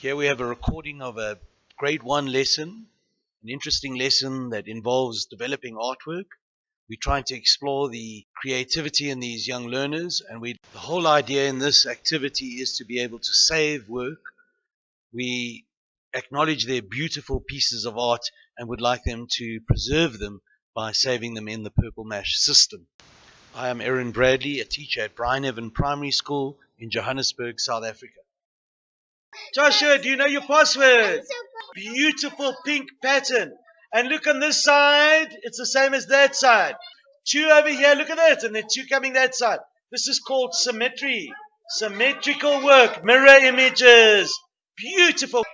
Here we have a recording of a grade one lesson, an interesting lesson that involves developing artwork. We're trying to explore the creativity in these young learners, and we, the whole idea in this activity is to be able to save work. We acknowledge their beautiful pieces of art and would like them to preserve them by saving them in the Purple Mash system. I am Erin Bradley, a teacher at Brian Evan Primary School in Johannesburg, South Africa. Joshua, do you know your password? Beautiful pink pattern. And look on this side, it's the same as that side. Two over here, look at that, and then two coming that side. This is called symmetry. Symmetrical work, mirror images. Beautiful.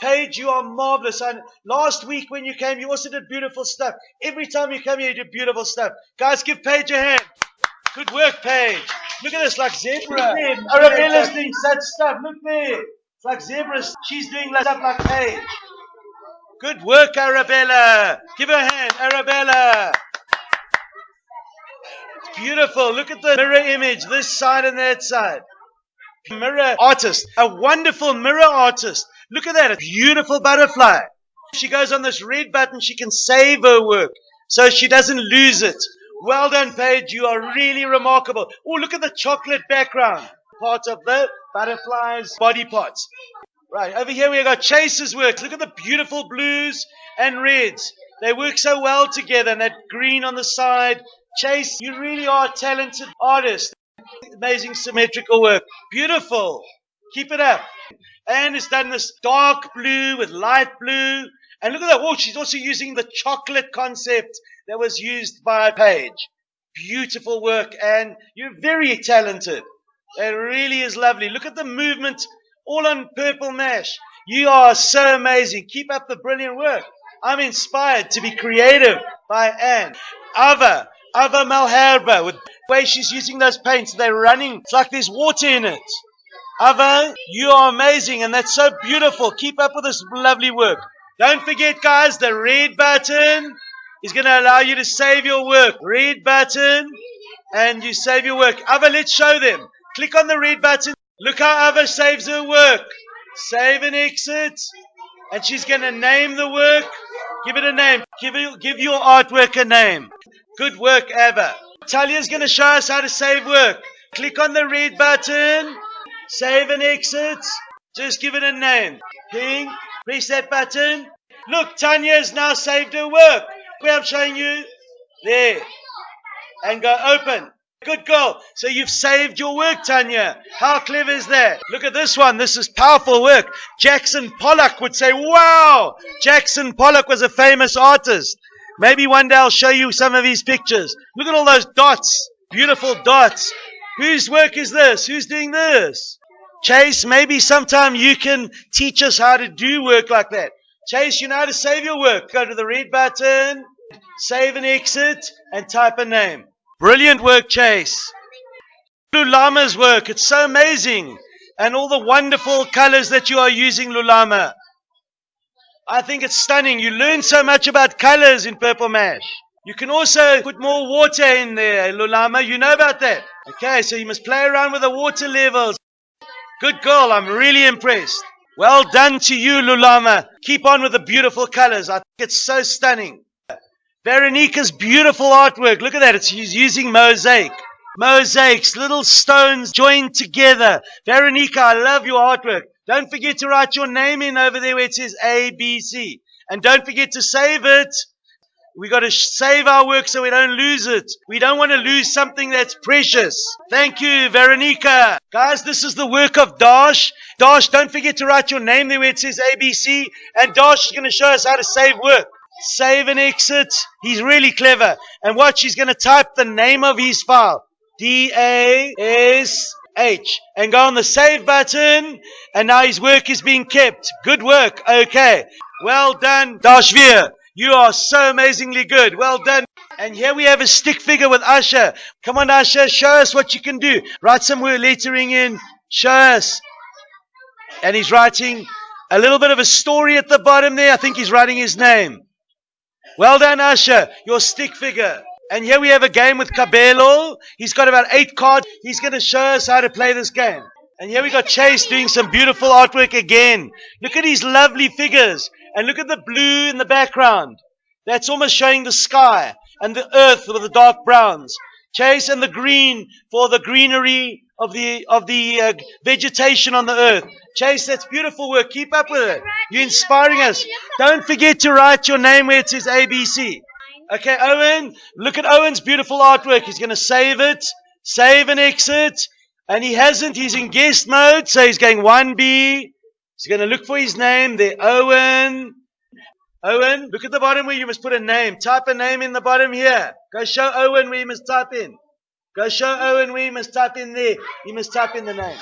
Paige, you are marvelous. And last week when you came, you also did beautiful stuff. Every time you come here, you do beautiful stuff. Guys, give Paige a hand. Good work, Paige. Look at this, like zebra. Arabella's doing such stuff. Look there. Like zebras. She's doing stuff like Paige. Good work, Arabella. Give her a hand, Arabella. Beautiful. Look at the mirror image, this side and that side. Mirror artist, a wonderful mirror artist. Look at that, a beautiful butterfly. She goes on this red button, she can save her work so she doesn't lose it. Well done, Paige. You are really remarkable. Oh, look at the chocolate background. Part of the butterfly's body parts. Right, over here we have got Chase's work. Look at the beautiful blues and reds. They work so well together, and that green on the side. Chase, you really are a talented artist. Amazing symmetrical work. Beautiful. Keep it up. And it's done this dark blue with light blue. And look at that. Oh, she's also using the chocolate concept that was used by Paige. Beautiful work. And you're very talented. It really is lovely. Look at the movement all on purple mash. You are so amazing. Keep up the brilliant work. I'm inspired to be creative by Anne. Ava, Ava Malherbe, with the way she's using those paints, they're running. It's like there's water in it. Ava, you are amazing and that's so beautiful. Keep up with this lovely work. Don't forget, guys, the red button is going to allow you to save your work. Red button and you save your work. Ava, let's show them. Click on the red button. Look how Ava saves her work. Save and exit. And she's going to name the work. Give it a name. Give, it, give your artwork a name. Good work, Ava. Talia's going to show us how to save work. Click on the red button. Save and exit. Just give it a name. Ping. Press that button. Look, Tanya has now saved her work. Where I'm showing you. There. And go open. Good girl. So you've saved your work, Tanya. How clever is that? Look at this one. This is powerful work. Jackson Pollock would say, wow. Jackson Pollock was a famous artist. Maybe one day I'll show you some of his pictures. Look at all those dots. Beautiful dots. Whose work is this? Who's doing this? Chase, maybe sometime you can teach us how to do work like that. Chase, you know how to save your work. Go to the red button, save and exit, and type a name. Brilliant work, Chase. Lulama's work, it's so amazing. And all the wonderful colors that you are using, Lulama. I think it's stunning. You learn so much about colors in Purple Mash. You can also put more water in there, Lulama. You know about that. Okay, so you must play around with the water levels. Good girl. I'm really impressed. Well done to you, Lulama. Keep on with the beautiful colors. I think it's so stunning. Veronica's beautiful artwork. Look at that. It's using mosaic. Mosaics, little stones joined together. Veronica, I love your artwork. Don't forget to write your name in over there where it says ABC. And don't forget to save it. We got to save our work so we don't lose it. We don't want to lose something that's precious. Thank you, Veronica. Guys, this is the work of Dash. Dash, don't forget to write your name there where it says ABC. And Dash is going to show us how to save work save and exit. He's really clever. And watch, he's going to type the name of his file. D-A-S-H. And go on the save button. And now his work is being kept. Good work. Okay. Well done, Dashvir. You are so amazingly good. Well done. And here we have a stick figure with Usher. Come on, Usher. Show us what you can do. Write some word lettering in. Show us. And he's writing a little bit of a story at the bottom there. I think he's writing his name. Well done, Usher. Your stick figure. And here we have a game with Cabello. He's got about eight cards. He's going to show us how to play this game. And here we got Chase doing some beautiful artwork again. Look at these lovely figures. And look at the blue in the background. That's almost showing the sky and the earth with the dark browns. Chase and the green for the greenery of the of the uh, vegetation on the earth. Chase, that's beautiful work. Keep up with it. You're inspiring us. Don't forget to write your name where it says ABC. Okay, Owen, look at Owen's beautiful artwork. He's going to save it, save and exit. And he hasn't. He's in guest mode, so he's going 1B. He's going to look for his name there. Owen. Owen, look at the bottom where you must put a name. Type a name in the bottom here. Go show Owen where you must type in. Go show Owen where you must type in there. You must type in the name.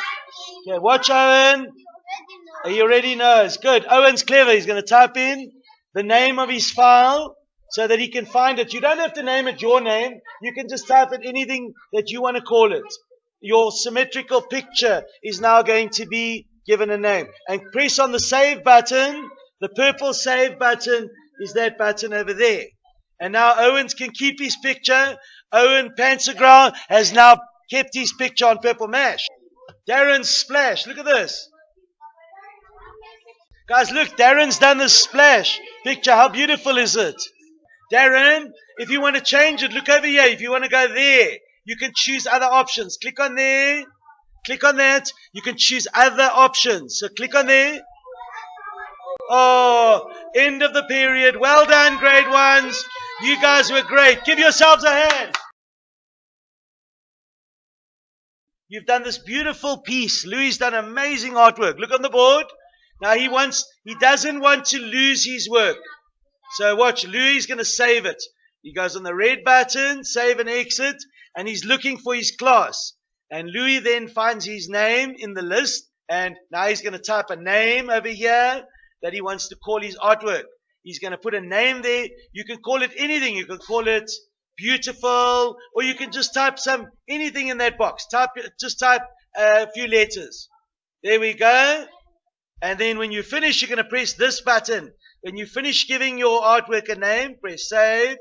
Okay, watch Owen. He already knows. Good. Owen's clever. He's going to type in the name of his file so that he can find it. You don't have to name it your name. You can just type in anything that you want to call it. Your symmetrical picture is now going to be given a name. And press on the save button. The purple save button is that button over there. And now Owens can keep his picture. Owen Panzergrau has now kept his picture on Purple Mash. Darren Splash, look at this. Guys, look, Darren's done the splash picture. How beautiful is it? Darren, if you want to change it, look over here. If you want to go there, you can choose other options. Click on there. Click on that. You can choose other options. So click on there. Oh, end of the period. Well done, grade ones. You guys were great. Give yourselves a hand. You've done this beautiful piece. Louis done amazing artwork. Look on the board. Now he wants, he doesn't want to lose his work. So watch, Louis is going to save it. He goes on the red button, save and exit, and he's looking for his class. And Louis then finds his name in the list, and now he's going to type a name over here that he wants to call his artwork. He's going to put a name there. You can call it anything. You can call it beautiful, or you can just type some anything in that box. Type just type uh, a few letters. There we go. And then when you finish, you're going to press this button. When you finish giving your artwork a name, press save.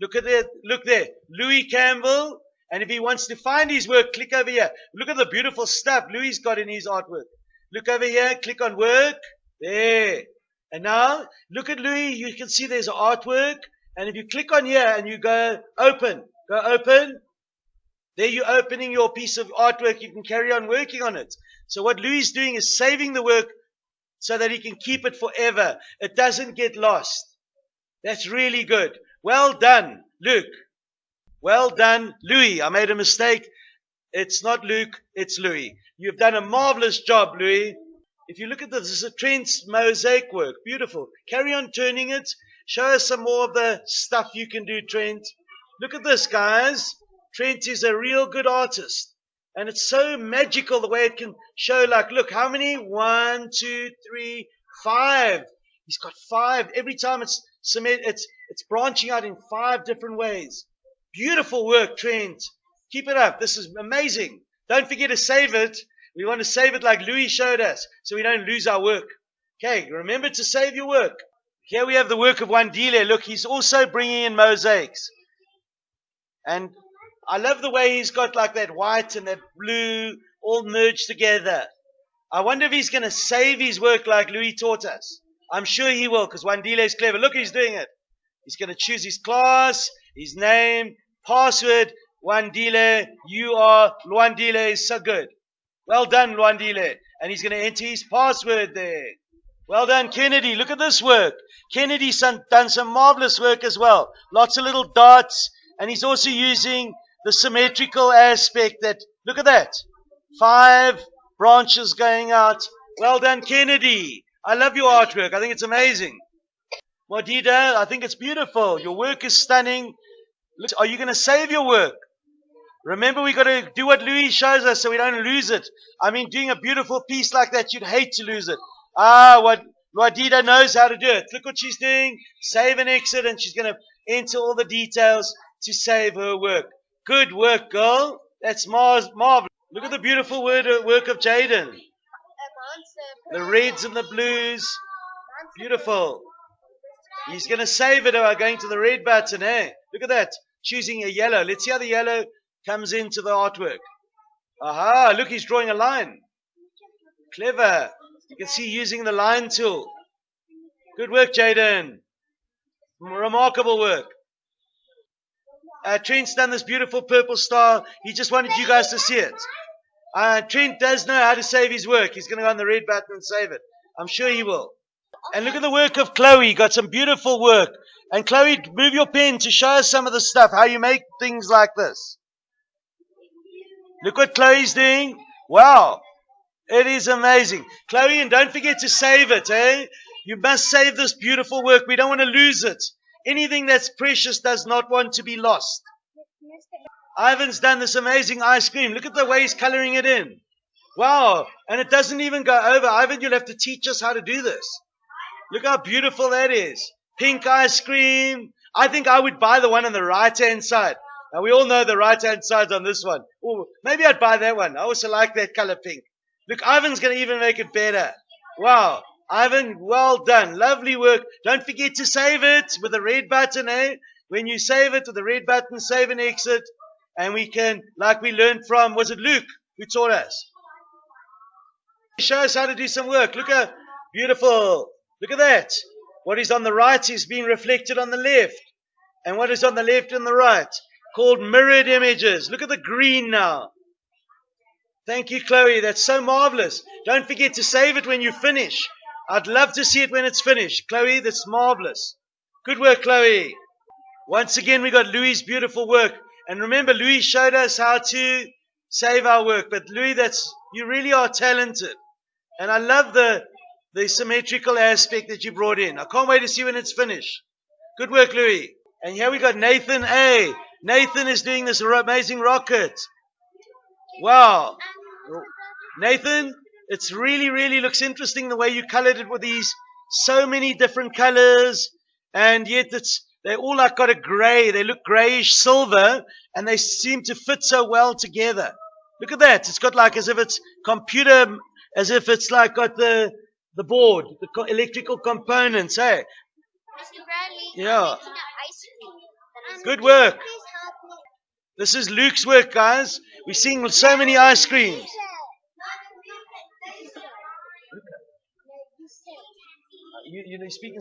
Look at that. Look there. Louis Campbell. And if he wants to find his work, click over here. Look at the beautiful stuff Louis got in his artwork. Look over here. Click on work. There. And now, look at Louis. You can see there's artwork. And if you click on here and you go open, go open. There you're opening your piece of artwork. You can carry on working on it. So what Louis is doing is saving the work so that he can keep it forever. It doesn't get lost. That's really good. Well done, Luke. Well done, Louis. I made a mistake. It's not Luke, it's Louis. You've done a marvelous job, Louis. If you look at this, this is a Trent's mosaic work. Beautiful. Carry on turning it. Show us some more of the stuff you can do, Trent. Look at this, guys. Trent is a real good artist. And it's so magical the way it can show, like, look, how many? One, two, three, five. He's got five. Every time it's cement, it's, it's branching out in five different ways. Beautiful work, Trent. Keep it up. This is amazing. Don't forget to save it. We want to save it like Louis showed us so we don't lose our work. Okay, remember to save your work. Here we have the work of Wandile. Look, he's also bringing in mosaics. And I love the way he's got like that white and that blue all merged together. I wonder if he's going to save his work like Louis taught us. I'm sure he will because Wandile is clever. Look, he's doing it. He's going to choose his class, his name, password. Wandile, you are, Luandile is so good. Well done, Luandile. And he's going to enter his password there. Well done, Kennedy. Look at this work. Kennedy's done some marvelous work as well. Lots of little dots. And he's also using the symmetrical aspect that, look at that. Five branches going out. Well done, Kennedy. I love your artwork. I think it's amazing. Modida, I think it's beautiful. Your work is stunning. Are you going to save your work? Remember, we got to do what Louis shows us so we don't lose it. I mean, doing a beautiful piece like that, you'd hate to lose it. Ah, what Wadida knows how to do it. Look what she's doing. Save and exit, and she's going to enter all the details to save her work. Good work, girl. That's marvelous. Look at the beautiful word, uh, work of Jaden. The reds and the blues. Beautiful. He's going to save it by going to the red button, eh? Look at that. Choosing a yellow. Let's see how the yellow comes into the artwork. Aha, look, he's drawing a line. Clever. You can see using the line tool. Good work, Jaden. Remarkable work. Uh, Trent's done this beautiful purple star. He just wanted you guys to see it. Uh, Trent does know how to save his work. He's going to go on the red button and save it. I'm sure he will. And look at the work of Chloe. Got some beautiful work. And Chloe, move your pen to show us some of the stuff, how you make things like this. Look what Chloe's doing. Wow. It is amazing. Chloe, and don't forget to save it, eh? You must save this beautiful work. We don't want to lose it. Anything that's precious does not want to be lost. Ivan's done this amazing ice cream. Look at the way he's coloring it in. Wow. And it doesn't even go over. Ivan, you'll have to teach us how to do this. Look how beautiful that is. Pink ice cream. I think I would buy the one on the right hand side. Now we all know the right hand side's on this one. Oh, maybe I'd buy that one. I also like that color pink. Look, Ivan's going to even make it better. Wow. Ivan, well done. Lovely work. Don't forget to save it with the red button, eh? When you save it with the red button, save and exit. And we can, like we learned from, was it Luke who taught us? Show us how to do some work. Look at, beautiful. Look at that. What is on the right is being reflected on the left. And what is on the left and the right? Called mirrored images. Look at the green now. Thank you, Chloe. That's so marvelous. Don't forget to save it when you finish. I'd love to see it when it's finished. Chloe, that's marvelous. Good work, Chloe. Once again, we got Louis' beautiful work. And remember, Louis showed us how to save our work. But Louis, that's, you really are talented. And I love the, the symmetrical aspect that you brought in. I can't wait to see when it's finished. Good work, Louis. And here we got Nathan A. Nathan is doing this amazing rocket. Wow. Nathan, it's really, really looks interesting the way you colored it with these so many different colors. And yet it's, they all like got a gray. They look grayish silver and they seem to fit so well together. Look at that. It's got like as if it's computer, as if it's like got the, the board, the co- electrical components, hey? Bradley, Yeah. Good work. This is Luke's work, guys. We're seeing so many ice creams. You, you know, speaking.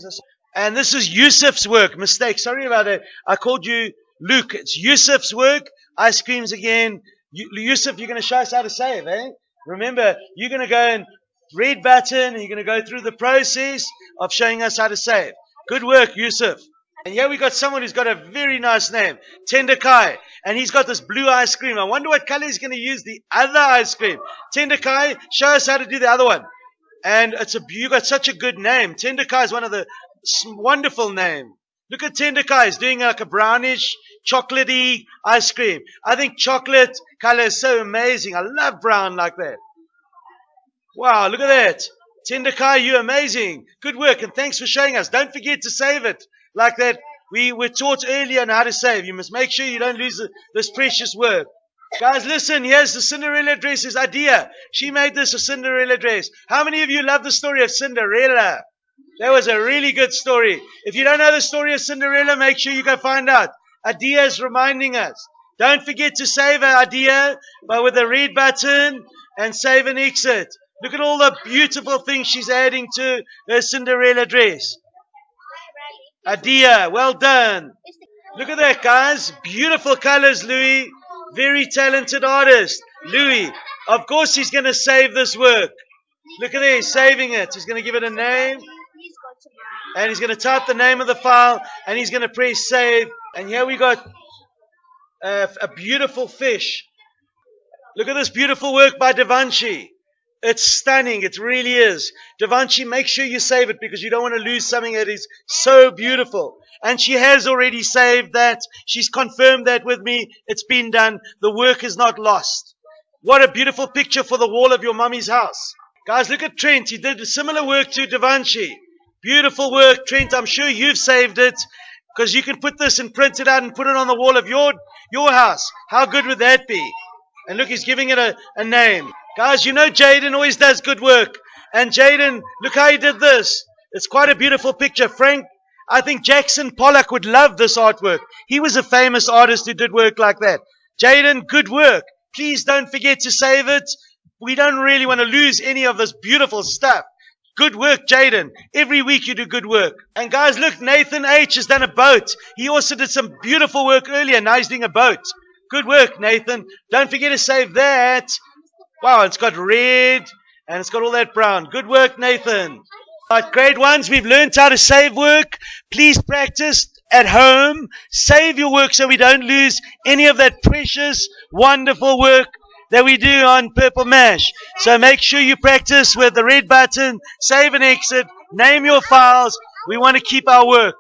And this is Yusuf's work. Mistake. Sorry about it. I called you Luke. It's Yusuf's work. Ice creams again. Yusuf, you're going to show us how to save, eh? Remember, you're going to go and read button, and you're going to go through the process of showing us how to save. Good work, Yusuf. And here we got someone who's got a very nice name, Tendakai. And he's got this blue ice cream. I wonder what color he's going to use the other ice cream. Tendakai, show us how to do the other one. And it's a, you got such a good name. Tendakai is one of the wonderful name. Look at Tendakai. He's doing like a brownish, chocolatey ice cream. I think chocolate color is so amazing. I love brown like that. Wow, look at that. Tendakai, you're amazing. Good work, and thanks for showing us. Don't forget to save it like that. We were taught earlier on how to save. You must make sure you don't lose this precious work. Guys, listen, here's the Cinderella dress's idea. She made this a Cinderella dress. How many of you love the story of Cinderella? That was a really good story. If you don't know the story of Cinderella, make sure you go find out. Adia is reminding us. Don't forget to save our idea by with the red button and save and exit. Look at all the beautiful things she's adding to her Cinderella dress. Adia, well done. Look at that, guys. Beautiful colors, Louis. Very talented artist. Louis. Of course, he's going to save this work. Look at this, saving it. He's going to give it a name. And he's going to type the name of the file. And he's going to press save. And here we got a, a beautiful fish. Look at this beautiful work by Da Vinci. It's stunning. It really is. Da Vinci, make sure you save it because you don't want to lose something that is so beautiful. And she has already saved that. She's confirmed that with me. It's been done. The work is not lost. What a beautiful picture for the wall of your mummy's house. Guys, look at Trent. He did similar work to Da Vinci. Beautiful work, Trent. I'm sure you've saved it because you can put this and print it out and put it on the wall of your, your house. How good would that be? And look, he's giving it a, a name. Guys, you know Jaden always does good work. And Jaden, look how he did this. It's quite a beautiful picture. Frank, I think Jackson Pollock would love this artwork. He was a famous artist who did work like that. Jaden, good work. Please don't forget to save it we don't really want to lose any of this beautiful stuff. Good work, Jaden. Every week you do good work. And guys, look, Nathan H has done a boat. He also did some beautiful work earlier. Now he's doing a boat. Good work, Nathan. Don't forget to save that. Wow, it's got red and it's got all that brown. Good work, Nathan. Right, grade ones, we've learned how to save work. Please practice at home. Save your work so we don't lose any of that precious, wonderful work that we do on Purple Mash. So make sure you practice with the red button, save and exit, name your files. We want to keep our work.